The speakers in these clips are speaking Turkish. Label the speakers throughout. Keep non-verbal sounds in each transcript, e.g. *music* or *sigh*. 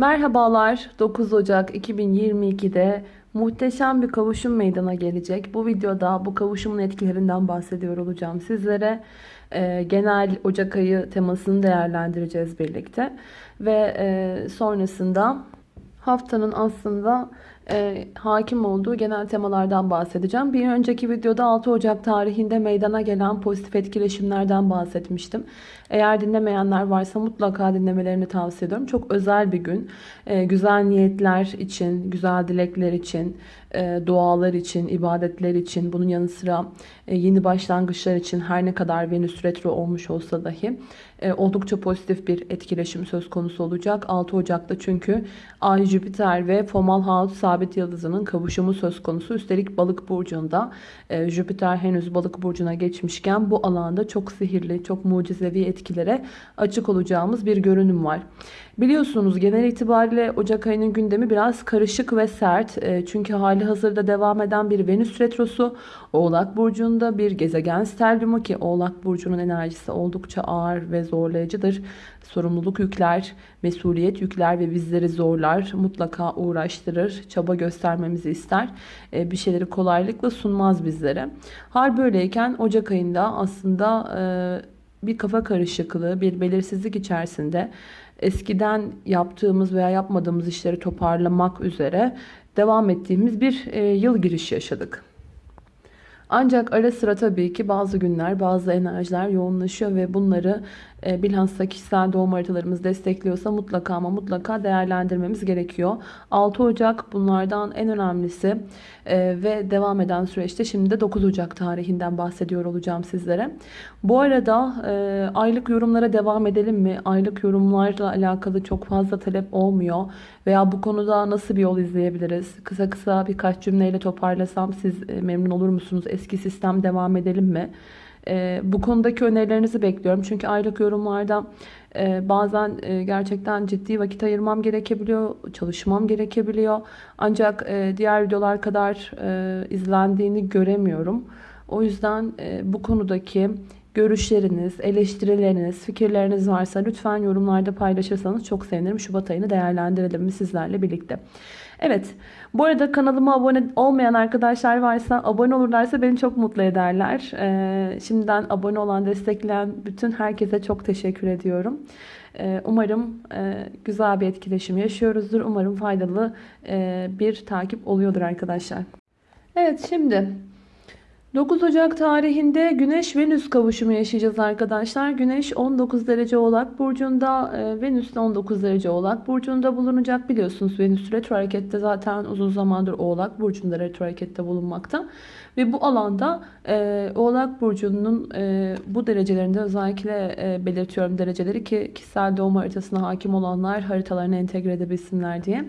Speaker 1: Merhabalar 9 Ocak 2022'de muhteşem bir kavuşum meydana gelecek. Bu videoda bu kavuşumun etkilerinden bahsediyor olacağım sizlere. Ee, genel Ocak ayı temasını değerlendireceğiz birlikte. Ve e, sonrasında haftanın aslında e, hakim olduğu genel temalardan bahsedeceğim. Bir önceki videoda 6 Ocak tarihinde meydana gelen pozitif etkileşimlerden bahsetmiştim. Eğer dinlemeyenler varsa mutlaka dinlemelerini tavsiye ediyorum. Çok özel bir gün. E, güzel niyetler için, güzel dilekler için, e, dualar için, ibadetler için, bunun yanı sıra e, yeni başlangıçlar için her ne kadar Venüs retro olmuş olsa dahi e, oldukça pozitif bir etkileşim söz konusu olacak. 6 Ocak'ta çünkü Ay, Jüpiter ve Fomalhaut sabit yıldızının kavuşumu söz konusu. Üstelik balık burcunda e, Jüpiter henüz balık burcuna geçmişken bu alanda çok sihirli, çok mucizevi etkilere açık olacağımız bir görünüm var. Biliyorsunuz genel itibariyle Ocak ayının gündemi biraz karışık ve sert. E, çünkü hali hazırda devam eden bir Venüs retrosu Oğlak Burcu'nda bir gezegen sterlumu ki Oğlak Burcu'nun enerjisi oldukça ağır ve zorlayıcıdır. Sorumluluk yükler, mesuliyet yükler ve bizleri zorlar, mutlaka uğraştırır, çaba göstermemizi ister. E, bir şeyleri kolaylıkla sunmaz bizlere. Hal böyleyken Ocak ayında aslında e, bir kafa karışıklığı, bir belirsizlik içerisinde eskiden yaptığımız veya yapmadığımız işleri toparlamak üzere devam ettiğimiz bir e, yıl giriş yaşadık. Ancak ara sıra tabii ki bazı günler, bazı enerjiler yoğunlaşıyor ve bunları e, bilhassa kişisel doğum haritalarımız destekliyorsa mutlaka ama mutlaka değerlendirmemiz gerekiyor. 6 Ocak bunlardan en önemlisi e, ve devam eden süreçte şimdi de 9 Ocak tarihinden bahsediyor olacağım sizlere. Bu arada e, aylık yorumlara devam edelim mi? Aylık yorumlarla alakalı çok fazla talep olmuyor veya bu konuda nasıl bir yol izleyebiliriz? Kısa kısa birkaç cümleyle toparlasam siz e, memnun olur musunuz? Eski sistem devam edelim mi? E, bu konudaki önerilerinizi bekliyorum. Çünkü aylık yorumlarda e, bazen e, gerçekten ciddi vakit ayırmam gerekebiliyor, çalışmam gerekebiliyor. Ancak e, diğer videolar kadar izlendiğini göremiyorum. O yüzden bu konudaki görüşleriniz, eleştirileriniz, fikirleriniz varsa lütfen yorumlarda paylaşırsanız çok sevinirim. Şubat ayını değerlendirelim mi sizlerle birlikte. Evet. Bu arada kanalıma abone olmayan arkadaşlar varsa abone olurlarsa beni çok mutlu ederler. Ee, şimdiden abone olan, destekleyen bütün herkese çok teşekkür ediyorum. Ee, umarım e, güzel bir etkileşim yaşıyoruzdur. Umarım faydalı e, bir takip oluyordur arkadaşlar. Evet şimdi 9 Ocak tarihinde Güneş-Venüs kavuşumu yaşayacağız arkadaşlar. Güneş 19 derece Oğlak Burcu'nda, e, Venüs de 19 derece Oğlak Burcu'nda bulunacak. Biliyorsunuz Venüs retro harekette zaten uzun zamandır Oğlak Burcu'nda retro harekette bulunmakta. Ve bu alanda e, Oğlak Burcu'nun e, bu derecelerinde özellikle e, belirtiyorum dereceleri ki kişisel doğum haritasına hakim olanlar haritalarını entegre edebilsinler diye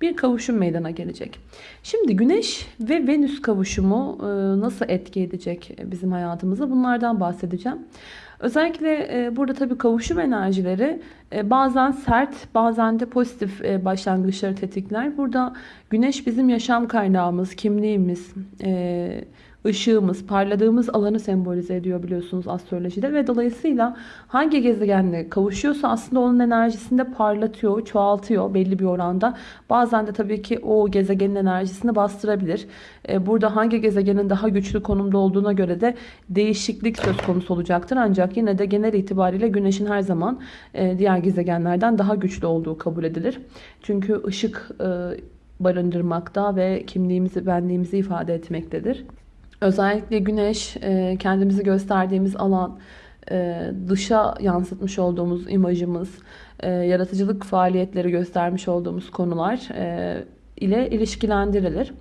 Speaker 1: bir kavuşum meydana gelecek. Şimdi Güneş ve Venüs kavuşumu e, nasıl etki edecek bizim hayatımıza bunlardan bahsedeceğim. Özellikle e, burada tabii kavuşum enerjileri e, bazen sert bazen de pozitif başlangıçları tetikler. Burada Güneş bizim yaşam kaynağımız, kimliğimiz, ışığımız, parladığımız alanı sembolize ediyor biliyorsunuz astrolojide ve dolayısıyla hangi gezegenle kavuşuyorsa aslında onun enerjisini de parlatıyor, çoğaltıyor belli bir oranda. Bazen de tabii ki o gezegenin enerjisini bastırabilir. E, burada hangi gezegenin daha güçlü konumda olduğuna göre de değişiklik söz konusu olacaktır. Ancak yine de genel itibariyle Güneş'in her zaman e, diğer gezegenlerden daha güçlü olduğu kabul edilir. Çünkü ışık e, barındırmakta ve kimliğimizi, benliğimizi ifade etmektedir. Özellikle güneş e, kendimizi gösterdiğimiz alan, e, dışa yansıtmış olduğumuz imajımız, e, yaratıcılık faaliyetleri göstermiş olduğumuz konular ile ilişkilendirilir.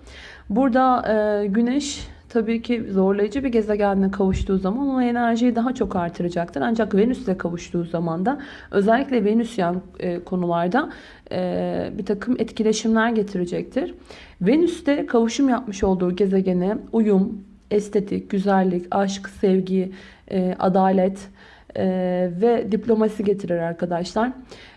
Speaker 1: Burada güneş tabii ki zorlayıcı bir gezegenle kavuştuğu zaman o enerjiyi daha çok artıracaktır. Ancak Venüs'le kavuştuğu zaman da özellikle Venüs yan konularda bir takım etkileşimler getirecektir. Venüs'te kavuşum yapmış olduğu gezegene uyum, estetik, güzellik, aşk, sevgi, e, adalet e, ve diplomasi getirir arkadaşlar.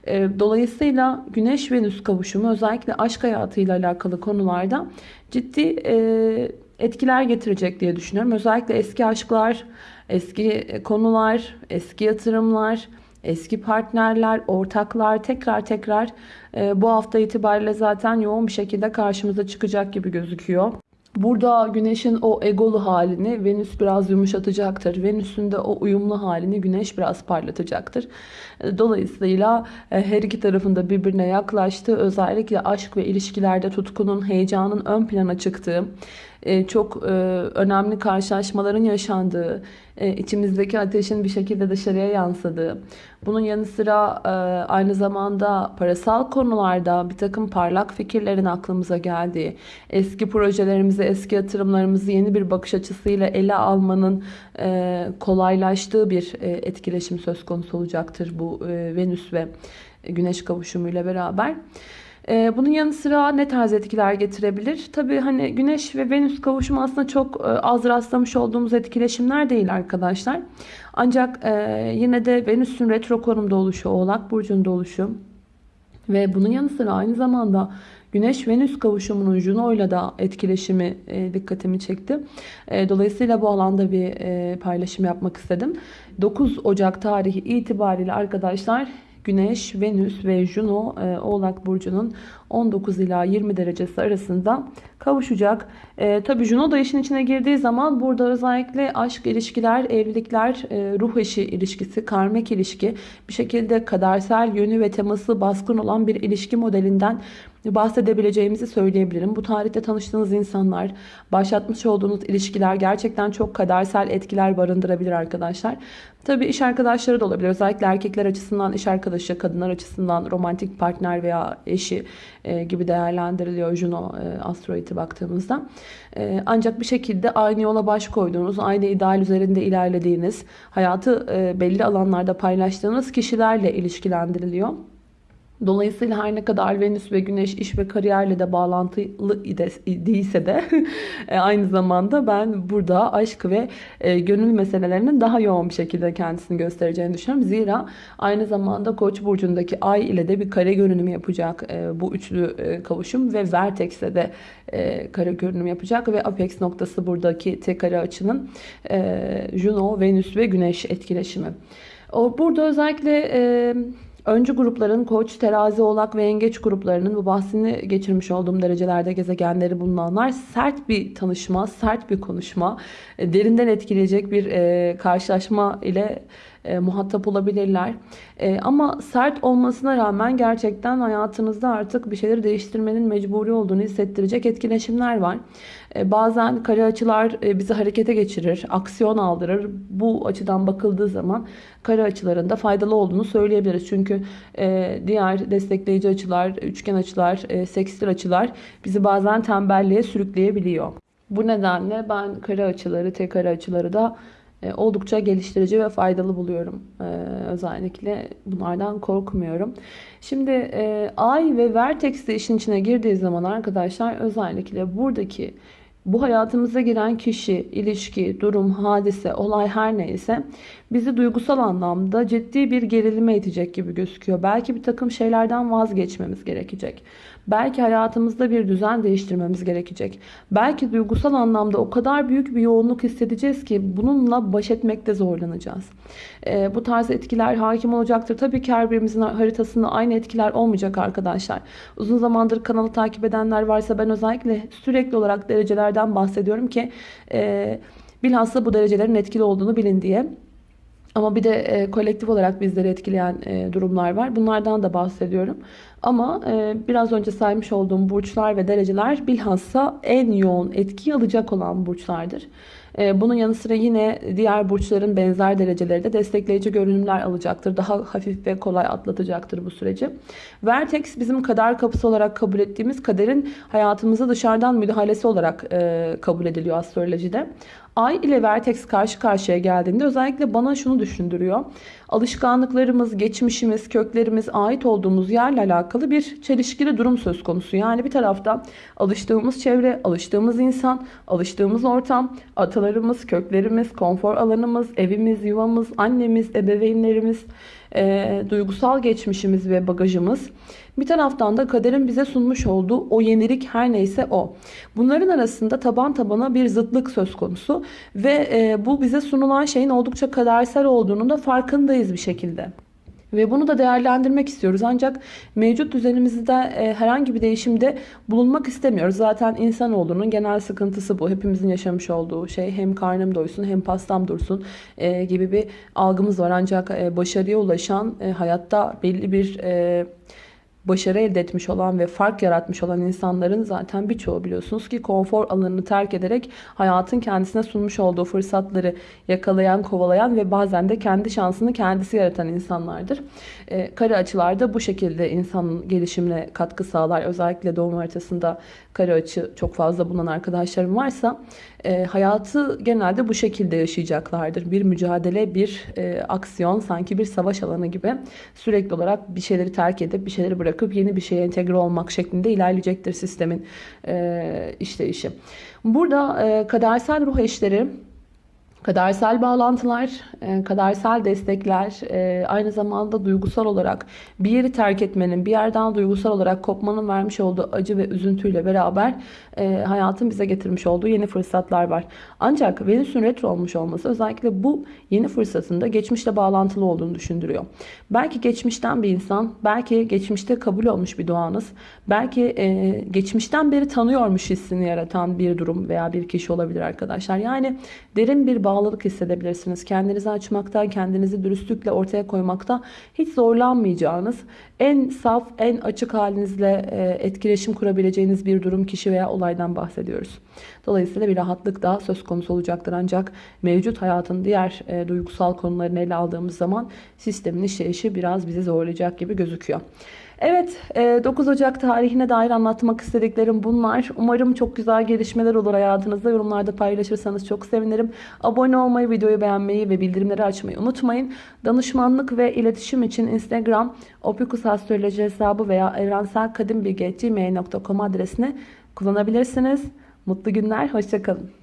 Speaker 1: E, dolayısıyla Güneş-Venüs kavuşumu özellikle aşk hayatıyla alakalı konularda ciddi e, etkiler getirecek diye düşünüyorum. Özellikle eski aşklar, eski konular, eski yatırımlar, eski partnerler, ortaklar tekrar tekrar e, bu hafta itibariyle zaten yoğun bir şekilde karşımıza çıkacak gibi gözüküyor. Burada Güneş'in o egolu halini Venüs biraz yumuşatacaktır. Venüs'ün de o uyumlu halini Güneş biraz parlatacaktır. Dolayısıyla e, her iki tarafında birbirine yaklaştığı, özellikle aşk ve ilişkilerde tutkunun, heyecanın ön plana çıktığı, e, çok önemli karşılaşmaların yaşandığı, içimizdeki ateşin bir şekilde dışarıya yansıdığı, bunun yanı sıra aynı zamanda parasal konularda bir takım parlak fikirlerin aklımıza geldiği, eski projelerimizi, eski yatırımlarımızı yeni bir bakış açısıyla ele almanın kolaylaştığı bir etkileşim söz konusu olacaktır bu Venüs ve Güneş kavuşumuyla beraber. Ee, bunun yanı sıra ne tarz etkiler getirebilir? Tabii hani Güneş ve Venüs kavuşumu aslında çok e, az rastlamış olduğumuz etkileşimler değil arkadaşlar. Ancak e, yine de Venüs'ün retro konumda oluşu, Oğlak Burcu'nda oluşu ve bunun yanı sıra aynı zamanda Güneş-Venüs kavuşumunun Juno ile de etkileşimi e, dikkatimi çekti. dolayısıyla bu alanda bir paylaşım yapmak istedim. 9 Ocak tarihi itibariyle arkadaşlar Güneş, Venüs ve Juno e, Oğlak Burcu'nun 19 ila 20 derecesi arasında kavuşacak. E, Tabi Juno da işin içine girdiği zaman burada özellikle aşk ilişkiler, evlilikler, e, ruh eşi ilişkisi, karmek ilişki bir şekilde kadersel yönü ve teması baskın olan bir ilişki modelinden bahsedebileceğimizi söyleyebilirim. Bu tarihte tanıştığınız insanlar, başlatmış olduğunuz ilişkiler gerçekten çok kadersel etkiler barındırabilir arkadaşlar. Tabii iş arkadaşları da olabilir. Özellikle erkekler açısından iş arkadaşı, kadınlar açısından romantik partner veya eşi e, gibi değerlendiriliyor Juno e, asteroidi baktığımızda. E, ancak bir şekilde aynı yola baş koyduğunuz, aynı ideal üzerinde ilerlediğiniz, hayatı e, belli alanlarda paylaştığınız kişilerle ilişkilendiriliyor. Dolayısıyla her ne kadar Venüs ve Güneş iş ve kariyerle de bağlantılı değilse de *laughs* e, aynı zamanda ben burada aşk ve e, gönül meselelerinin daha yoğun bir şekilde kendisini göstereceğini düşünüyorum. Zira aynı zamanda Koç burcundaki ay ile de bir kare görünümü yapacak e, bu üçlü kavuşum ve Vertex'e de kare görünüm yapacak ve apex noktası buradaki tek kare açının Juno, Venüs ve Güneş etkileşimi. Burada özellikle Öncü grupların koç, terazi, oğlak ve yengeç gruplarının bu bahsini geçirmiş olduğum derecelerde gezegenleri bulunanlar sert bir tanışma, sert bir konuşma, e, derinden etkileyecek bir e, karşılaşma ile e, muhatap olabilirler. E, ama sert olmasına rağmen gerçekten hayatınızda artık bir şeyleri değiştirmenin mecburi olduğunu hissettirecek etkileşimler var. E, bazen kare açılar e, bizi harekete geçirir, aksiyon aldırır. Bu açıdan bakıldığı zaman kare açılarında faydalı olduğunu söyleyebiliriz. Çünkü e, diğer destekleyici açılar, üçgen açılar, e, sekstil açılar bizi bazen tembelliğe sürükleyebiliyor. Bu nedenle ben kare açıları, tek kare açıları da oldukça geliştirici ve faydalı buluyorum. E, özellikle bunlardan korkmuyorum. Şimdi e, Ay ve Vertex de işin içine girdiği zaman arkadaşlar özellikle buradaki bu hayatımıza giren kişi, ilişki, durum, hadise, olay her neyse bizi duygusal anlamda ciddi bir gerilime itecek gibi gözüküyor. Belki bir takım şeylerden vazgeçmemiz gerekecek. Belki hayatımızda bir düzen değiştirmemiz gerekecek. Belki duygusal anlamda o kadar büyük bir yoğunluk hissedeceğiz ki bununla baş etmekte zorlanacağız. E, bu tarz etkiler hakim olacaktır. Tabii ki her birimizin haritasında aynı etkiler olmayacak arkadaşlar. Uzun zamandır kanalı takip edenler varsa ben özellikle sürekli olarak derecelerden bahsediyorum ki e, bilhassa bu derecelerin etkili olduğunu bilin diye. Ama bir de e, kolektif olarak bizleri etkileyen e, durumlar var. Bunlardan da bahsediyorum. Ama e, biraz önce saymış olduğum burçlar ve dereceler bilhassa en yoğun etki alacak olan burçlardır. E, bunun yanı sıra yine diğer burçların benzer dereceleri de destekleyici görünümler alacaktır. Daha hafif ve kolay atlatacaktır bu süreci. Vertex bizim kader kapısı olarak kabul ettiğimiz kaderin hayatımıza dışarıdan müdahalesi olarak e, kabul ediliyor astrolojide. Ay ile Vertex karşı karşıya geldiğinde özellikle bana şunu düşündürüyor. Alışkanlıklarımız, geçmişimiz, köklerimiz, ait olduğumuz yerle alakalı bir çelişkili durum söz konusu. Yani bir tarafta alıştığımız çevre, alıştığımız insan, alıştığımız ortam, atalarımız, köklerimiz, konfor alanımız, evimiz, yuvamız, annemiz, ebeveynlerimiz, e, duygusal geçmişimiz ve bagajımız. Bir taraftan da kaderin bize sunmuş olduğu o yenilik her neyse o. Bunların arasında taban tabana bir zıtlık söz konusu ve e, bu bize sunulan şeyin oldukça kadersel olduğunu da farkındayız bir şekilde. Ve bunu da değerlendirmek istiyoruz. Ancak mevcut düzenimizde e, herhangi bir değişimde bulunmak istemiyoruz. Zaten insanoğlunun genel sıkıntısı bu. Hepimizin yaşamış olduğu şey hem karnım doysun hem pastam dursun e, gibi bir algımız var. Ancak e, başarıya ulaşan, hayatta belli bir... başarı elde etmiş olan ve fark yaratmış olan insanların zaten birçoğu biliyorsunuz ki konfor alanını terk ederek hayatın kendisine sunmuş olduğu fırsatları yakalayan, kovalayan ve bazen de kendi şansını kendisi yaratan insanlardır. E, kare açılarda bu şekilde insanın gelişimine katkı sağlar. Özellikle doğum haritasında kare açı çok fazla bulunan arkadaşlarım varsa e, hayatı genelde bu şekilde yaşayacaklardır. Bir mücadele, bir e, aksiyon, sanki bir savaş alanı gibi sürekli olarak bir şeyleri terk edip bir şeyleri bırakıp yeni bir şeye entegre olmak şeklinde ilerleyecektir sistemin e, işleyişi. Burada e, kadersel ruh eşleri Kadersel bağlantılar, e, kadersel destekler, e, aynı zamanda duygusal olarak bir yeri terk etmenin, bir yerden duygusal olarak kopmanın vermiş olduğu acı ve üzüntüyle beraber e, hayatın bize getirmiş olduğu yeni fırsatlar var. Ancak Venüs'ün retro olmuş olması özellikle bu yeni fırsatında geçmişle bağlantılı olduğunu düşündürüyor. Belki geçmişten bir insan, belki geçmişte kabul olmuş bir doğanız, belki geçmişten beri tanıyormuş hissini yaratan bir durum veya bir kişi olabilir arkadaşlar. Yani derin bir bağlılık hissedebilirsiniz. Kendinizi açmakta, kendinizi dürüstlükle ortaya koymakta hiç zorlanmayacağınız, en saf, en açık halinizle e, etkileşim kurabileceğiniz bir durum, kişi veya olaydan bahsediyoruz. Dolayısıyla bir rahatlık daha söz konusu olacaktır. Ancak mevcut hayatın diğer e, duygusal konularını ele aldığımız zaman sistemin işleyişi biraz bizi zorlayacak gibi gözüküyor. Evet 9 e, Ocak tarihine dair anlatmak istediklerim bunlar. Umarım çok güzel gelişmeler olur hayatınızda. Yorumlarda paylaşırsanız çok sevinirim. Abone olmayı, videoyu beğenmeyi ve bildirimleri açmayı unutmayın. Danışmanlık ve iletişim için Instagram opikusastroloji hesabı veya evrenselkadimbilgi.gmail.com adresini kullanabilirsiniz. Mutlu günler, hoşçakalın.